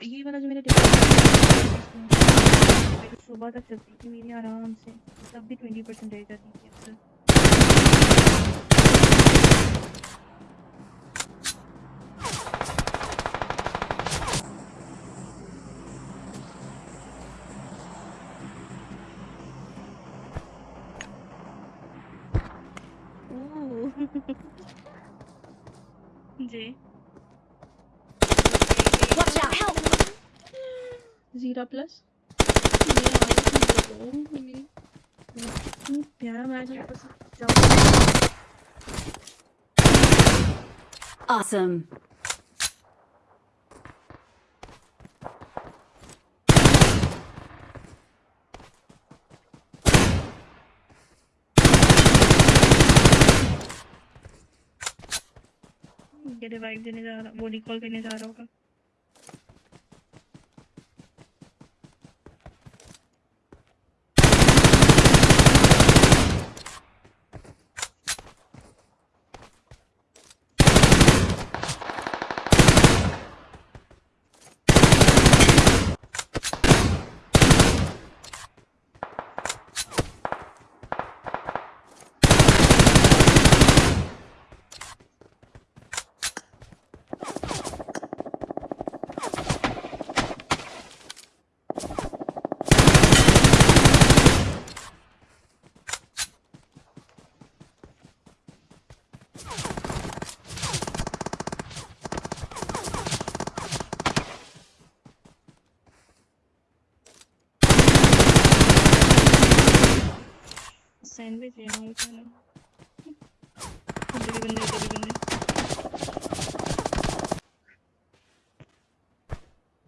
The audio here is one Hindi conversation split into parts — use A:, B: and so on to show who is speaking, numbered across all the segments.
A: ये वाला जो मेरा सुबह तक चलती थी मेरी आराम से तब भी ट्वेंटी परसेंट रह जाती थी अक्सर जी। ज़ीरा प्लस प्यारा मैच
B: Awesome.
A: ये रिवाइव देने जा रहा वो रिकॉल करने जा रहा होगा सैंडविच है ना उसका ना इधर भी बंदे इधर भी बंदे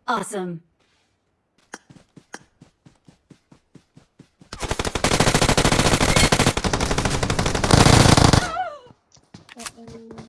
B: Awesome.